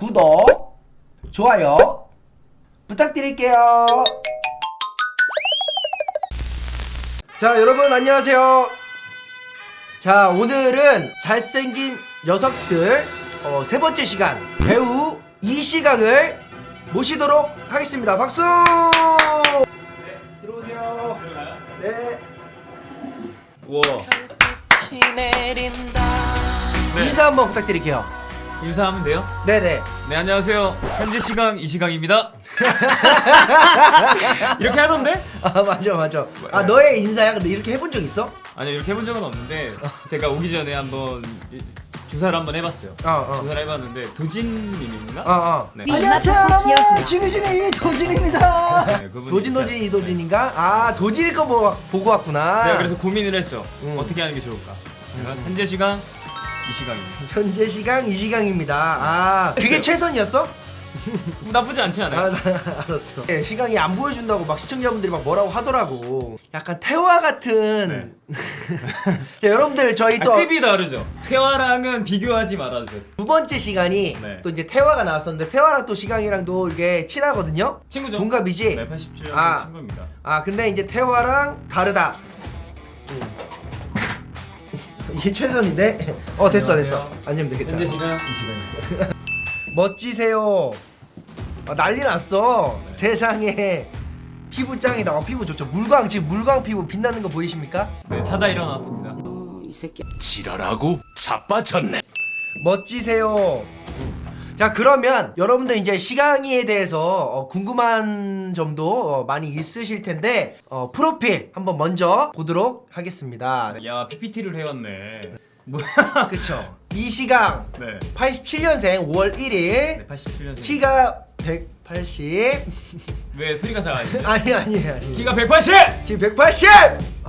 구독, 좋아요 부탁드릴게요. 자, 여러분 안녕하세요. 자, 오늘은 잘생긴 녀석들 어, 세 번째 시간 배우 이시강을 모시도록 하겠습니다. 박수! 네, 들어오세요. 네. 우와 네. 인사 한번 부탁드릴게요. 인사하면 돼요? 네네. 네 안녕하세요 현재 시간 이 시간입니다 이렇게 하던데? 아 맞아 맞아. 아 너의 인사야? 근데 이렇게 해본 적 있어? 아니요 이렇게 해본 적은 없는데 제가 오기 전에 한번 이- 주사를 한번 해봤어요 어 어. 주사를 해봤는데 도진님인가? 어 어. 네. 안녕하세요 여러분 지그신의 도진입니다. 네, 도진 도진 이도진인가? 아 도진일 거 보고, 보고 왔구나. 내가 그래서 고민을 했죠 음. 어떻게 하는 게 좋을까 제가 현재 시간 이 시간입니다 현재 시간 이 시간입니다. 아 그게 최선이었어? 나쁘지 않지 않아요? 아, 나 알았어. 네, 시간이 안 보여준다고 막 시청자분들이 막 뭐라고 하더라고. 약간 태화 같은. 자, 여러분들 저희 아, 또 급이 다르죠 태화랑은 비교하지 말아주세요 두 번째 시간이 네. 또 이제 태화가 나왔었는데 태화랑 또 시강이랑도 이게 친하거든요. 친구죠? 동갑이지. 네 87년 아. 친구입니다 아 근데 이제 태화랑 다르다. 이게 최선인데? 어 됐어 됐어. 안녕하세요. 앉으면 되겠다. 현재 시간 이 시간입니다 멋지세요. 아, 난리 났어. 네. 세상에 피부 짱이다. 어, 피부 좋죠. 물광 지금 물광 피부 빛나는 거 보이십니까? 네 차다 일어났습니다 지랄하고 자빠졌네. 멋지세요. 자 그러면 여러분들 이제 시강이에 대해서 어, 궁금한 점도 어, 많이 있으실 텐데 어, 프로필 한번 먼저 보도록 하겠습니다. 야 PPT를 해왔네 뭐야 그쵸? 이시강 네 87년생 5월 1일 네, 87년생 키가 180 왜 소리가 잘안 나죠? 아니 아니 아니 키가 180! 키 180!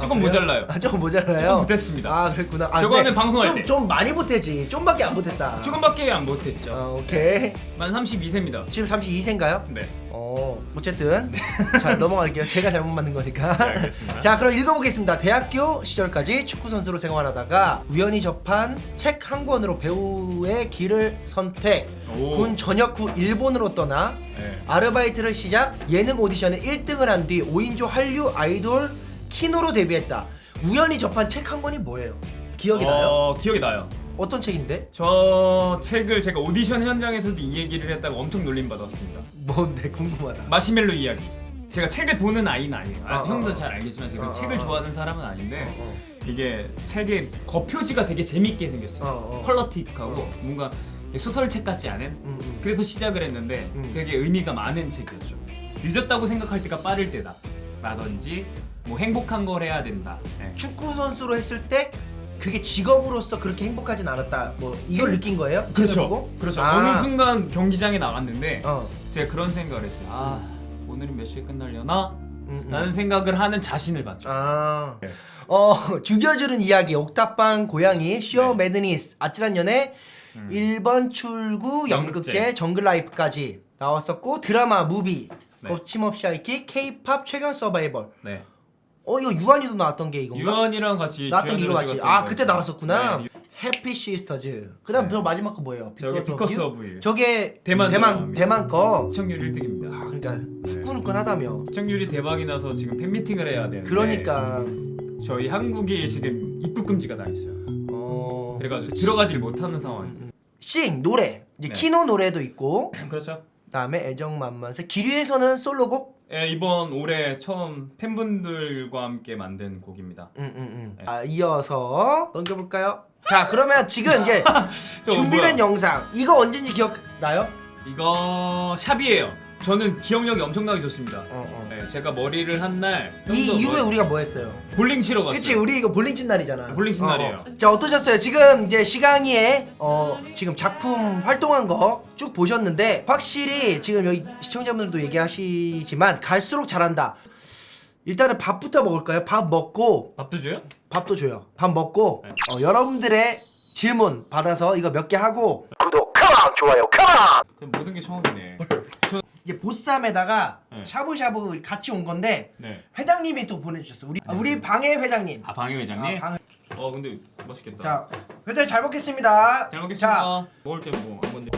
조금 그래요? 모자라요. 아 조금 모자라요? 조금 못했습니다. 아 그랬구나 아, 저거는 근데 방송할 좀, 때. 좀 많이 못했지 좀밖에 안 못했다 조금밖에 안 못했죠 어, 오케이 만 32세입니다 지금 32세인가요? 네 어 어쨌든 자 넘어갈게요 제가 잘못 만든 거니까 네, 알겠습니다. 자 그럼 읽어보겠습니다 대학교 시절까지 축구 선수로 생활하다가 우연히 접한 책 한 권으로 배우의 길을 선택 오. 군 전역 후 일본으로 떠나 네. 아르바이트를 시작 예능 오디션에 1등을 한 뒤 5인조 한류 아이돌 키노로 데뷔했다 우연히 접한 책 한 권이 뭐예요? 기억이 나요? 어, 기억이 나요 어떤 책인데? 저 책을 제가 오디션 현장에서도 이 얘기를 했다고 엄청 놀림받았습니다 뭔데 궁금하다 마시멜로 이야기 제가 책을 보는 아이는 아니에요 아, 어, 형도 어. 잘 알겠지만 지금 어, 책을. 좋아하는 사람은 아닌데 어, 이게 책의 겉표지가 되게 재밌게 생겼어요. 컬러틱하고 어. 뭔가 소설책 같지 않은 음, 음. 그래서 시작을 했는데 음. 되게 의미가 많은 책이었죠. 늦었다고 생각할 때가 빠를 때다. 라든지 뭐 행복한 걸 해야 된다. 네. 축구 선수로 했을 때 그게 직업으로서 그렇게 행복하진 않았다. 뭐 이걸 느낀 거예요? 그렇죠. 보고? 그렇죠. 아. 어느 순간 경기장에 나갔는데 어. 제가 그런 생각을 했어요. 아 오늘은 몇 시에 끝날려나? 음, 음. 라는 생각을 하는 자신을 봤죠. 아. 네. 어 죽여주는 이야기 옥탑방 고양이 쇼 네. 매드니스 아찔한 연애 음. 1번 출구 연극제 연극제. 정글 라이프까지 나왔었고 드라마 무비 네. 거침없이 하이킥 케이팝 최강 서바이벌 네. 어 이거 유한이도 나왔던 게 이건가? 유언이랑 같이 나왔던 게 이거 맞지? 아. 그때 나왔었구나 네. 해피 시스터즈 그 다음 네. 저 마지막 거 뭐예요? 저게 비커스 오브 유. 저게 대만 대만. 대만 거 시청률 1등입니다. 아 그러니까 후끈후끈하다며 시청률이 대박이 나서 지금 팬미팅을 해야 되는데 그러니까 저희 한국이 지금 입국 금지가 나 있어요. 어 그래가지고 들어가질 못하는 상황. 싱 노래 이제 네. 키노 노래도 있고 그렇죠. 그다음에 애정만만세 기류에서는 솔로곡 예, 이번 올해 처음 팬분들과 함께 만든 곡입니다. 응응응 네. 아 이어서 넘겨볼까요? 자 그러면 지금 이제 저 준비된 뭐야? 영상 이거 언제인지 기억나요? 이거 shop이에요. 저는 기억력이 엄청나게 좋습니다. 어, 어. 네, 제가 머리를 한 날 이 이후에 뭐- 우리가 뭐 했어요? 볼링 치러 갔어요. 그치 우리 이거 볼링 친 날이잖아 볼링 친 어, 날이에요. 어. 자 어떠셨어요? 지금 이제 시강이의 어 지금 작품 활동한 거 쭉 보셨는데 확실히 지금 여기 시청자분들도 얘기하시지만 갈수록 잘한다 일단은 밥부터 먹을까요? 밥 먹고 밥도 줘요? 밥도 줘요 밥 먹고 네. 어, 여러분들의 질문 받아서 이거 몇 개 하고 구독 컴온 좋아요 컴온 모든 게 처음이네. 이제 보쌈에다가 네. 샤브샤브 같이 온 건데 네. 회장님이 또 보내주셨어 우리 아, 우리 네. 방해 회장님 아 방해 회장님 아, 방해. 어 근데 맛있겠다 자 회장님 잘 먹겠습니다 잘 먹겠습니다 자. 먹을 때뭐안 건데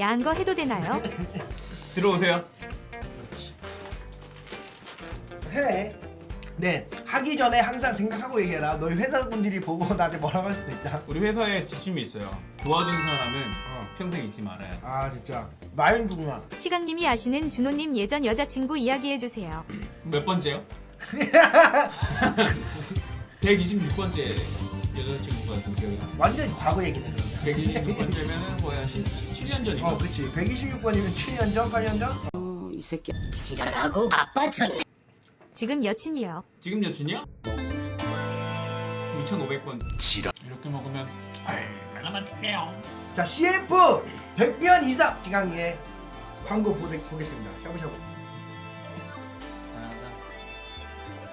양거 해도 되나요? 들어오세요. 그렇지. 해. 네. 하기 전에 항상 생각하고 얘기해라. 너희 회사 분들이 보고 나한테 뭐라고 할 수도 있다. 우리 회사에 지침이 있어요. 도와준 사람은 어. 평생 잊지 말아야 돼. 아 진짜 마인드구나. 시강님이 아시는 준호님 예전 여자친구 이야기해주세요. 몇 번째요? 126번째 여자친구가 좀 기억이 나. 완전 과거 얘기네 그러면. 126번째면은 거의 한 7년 전인가? 어 그치 126번이면 7년 전 8년 전? 지 금 여친이요. 지금 여친이야? 2,500번. 지랄. 이렇게 먹으면 얼마나 맛있게요. 자 CF 100년 이상 기강의 광고 보겠습니다. 샤브샤브.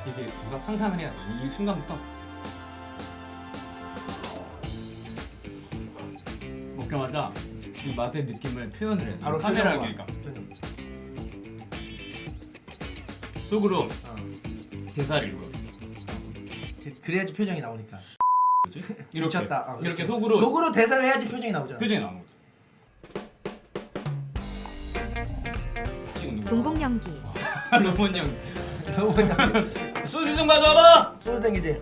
이게 뭔가 상상을 해야 돼. 이 순간부터 먹자마자 이 맛의 느낌을 표현을 해. 바로 표정과. 그러니까 대사를 읽어. 그- 그래야지 표정이 나오니까. 뭐지? 이렇게 미쳤다. 어, 이렇게. 속으로 속으로 대사를 해야지 표정이 나오잖아. 표정이 나오는 거지. 찍는 거. 동공 연기. 로봇 형 소주 좀 가져와봐. 소주 땡기지.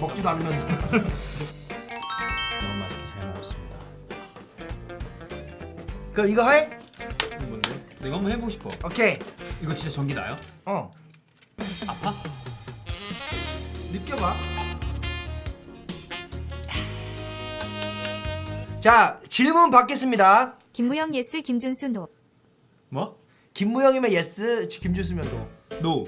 먹지도 않으면서. 너무 맛있게 잘 먹었습니다. 그럼 이거 해? 이거 뭔데? 내가 한번 해보고 싶어. 오케이. 이거 진짜 전기 나요? 어. 아파? 느껴봐. 자 질문 받겠습니다. 김무영 예스 김준수 노. 뭐? 김무영이면 예스, 김주수면 노. 노.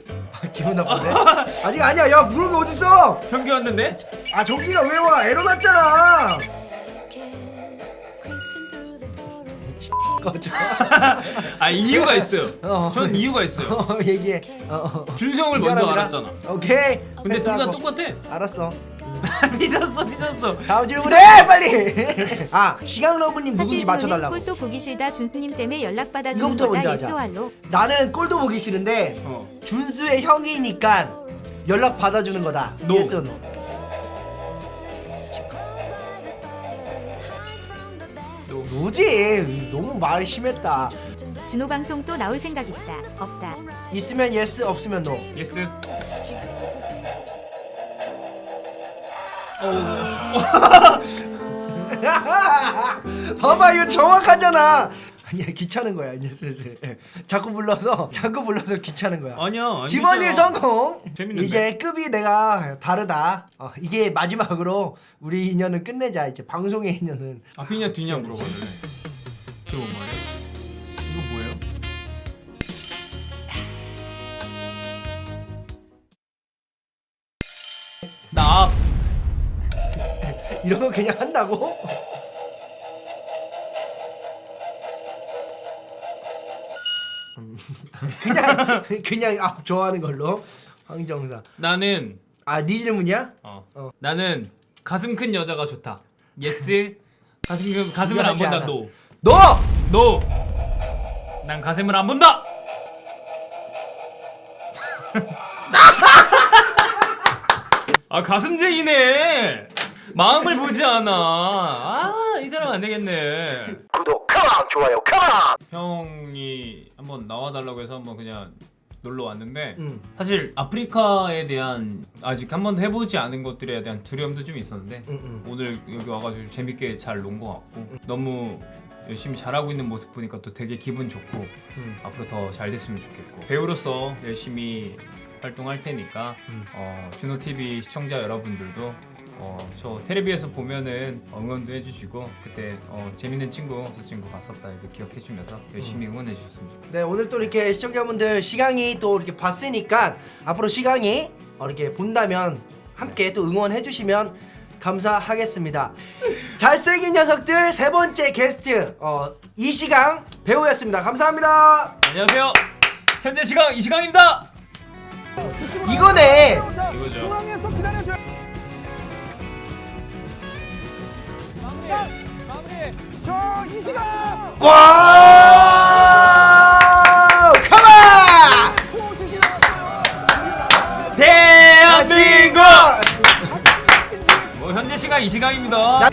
기분 나쁘네. 아직 아니야. 야 물은 게 어딨어? 전기 왔는데? 아 전기가 왜 와? 에러 났잖아. 꺼져. 아 이유가 있어요. 어. 전 이유가 있어요. 어, 얘기해. 어, 어. 준성을 먼저 미안합니다. 알았잖아. 오케이. 근데 둘 다 패스하고. 똑같아. 알았어. 미쳤어, 미쳤어. 다음 질문해 빨리. 아 시강 러브님 누군지 맞춰달라고. 꼴도 보기 싫다 준수님 때문에 연락 받아주는 이거부터 먼저 거다 하자. 나는 꼴도 보기 싫은데 어. 준수의 형이니까 연락 받아주는 거다. No. 예스 노. 노지. 너무 말이 심했다. 준호 방송 또 나올 생각 있다. 없다. 있으면 예스 없으면 노. 예스. 봐봐 이거 정확하잖아. 아니야 귀찮은 거야 이제 슬슬. 예. 자꾸 불러서 자꾸 불러서 귀찮은 거야. 아니야. 되잖아. 성공. 재밌는데? 이제 급이 내가 다르다. 어, 이게 마지막으로 우리 인연은 끝내자. 이제 방송의 인연은 앞이냐 뒤냐 물어봤는데. 저거 뭐예요? 이거 뭐예요? 나 앞. 이런 거 그냥 한다고? 음. 그냥 그냥 아, 좋아하는 걸로 황정사. 나는 아네 질문이야? 어. 어. 나는 가슴 큰 여자가 좋다. 예스. 가슴 큰 가슴을 안 본다. 노. 너 노. 난 가슴을 안 본다. 아 가슴쟁이네. 마음을 보지 않아. 아, 이 사람 안 되겠네. come on 좋아요 come on. 형이 한번 나와달라고 해서 한번 그냥 놀러 왔는데 응. 사실 아프리카에 대한 아직 한 번도 해보지 않은 것들에 대한 두려움도 좀 있었는데 응, 응. 오늘 여기 와가지고 재밌게 잘 논 것 같고 너무 열심히 잘하고 있는 모습 보니까 또 되게 기분 좋고 응. 앞으로 더 잘 됐으면 좋겠고 배우로서 열심히 활동할 테니까 음. 어, 준호 TV 시청자 여러분들도 어, 저 텔레비에서 보면은 응원도 해주시고 그때 어, 재밌는 친구 저 친구 봤었다 이렇게 기억해주면서 열심히 응원해 주셨으면 좋겠어요. 네 오늘 또 이렇게 시청자분들 시강이 또 이렇게 봤으니까 앞으로 시강이 어, 이렇게 본다면 함께 또 응원해 주시면 감사하겠습니다. 잘생긴 녀석들 세 번째 게스트 어, 이시강 배우였습니다. 감사합니다. 안녕하세요. 현재 시간 이 시간입니다. 이거네. 이거죠. 와! 컴온! 대한민국. 뭐 현재 시간 이 시간입니다.